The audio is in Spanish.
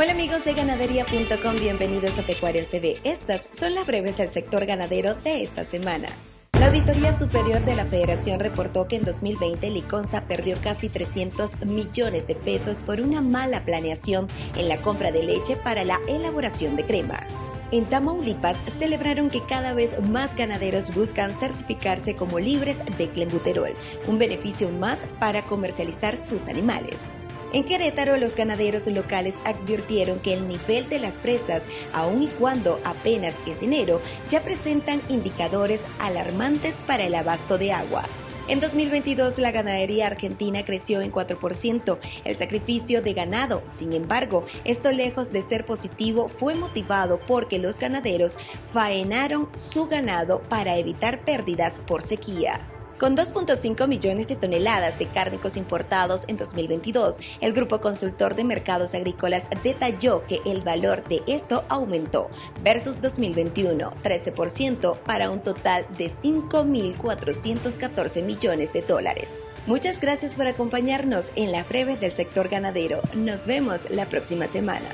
Hola amigos de ganadería.com, bienvenidos a Pecuarios TV. Estas son las breves del sector ganadero de esta semana. La Auditoría Superior de la Federación reportó que en 2020 Liconza perdió casi 300 millones de pesos por una mala planeación en la compra de leche para la elaboración de crema. En Tamaulipas celebraron que cada vez más ganaderos buscan certificarse como libres de clenbuterol, un beneficio más para comercializar sus animales. En Querétaro, los ganaderos locales advirtieron que el nivel de las presas, aun y cuando apenas es enero, ya presentan indicadores alarmantes para el abasto de agua. En 2022 la ganadería argentina creció en 4%, el sacrificio de ganado, sin embargo, esto lejos de ser positivo fue motivado porque los ganaderos faenaron su ganado para evitar pérdidas por sequía. Con 2.5 millones de toneladas de cárnicos importados en 2022, el Grupo Consultor de Mercados Agrícolas detalló que el valor de esto aumentó versus 2021, 13% para un total de 5.414 millones de dólares. Muchas gracias por acompañarnos en la breve del sector ganadero. Nos vemos la próxima semana.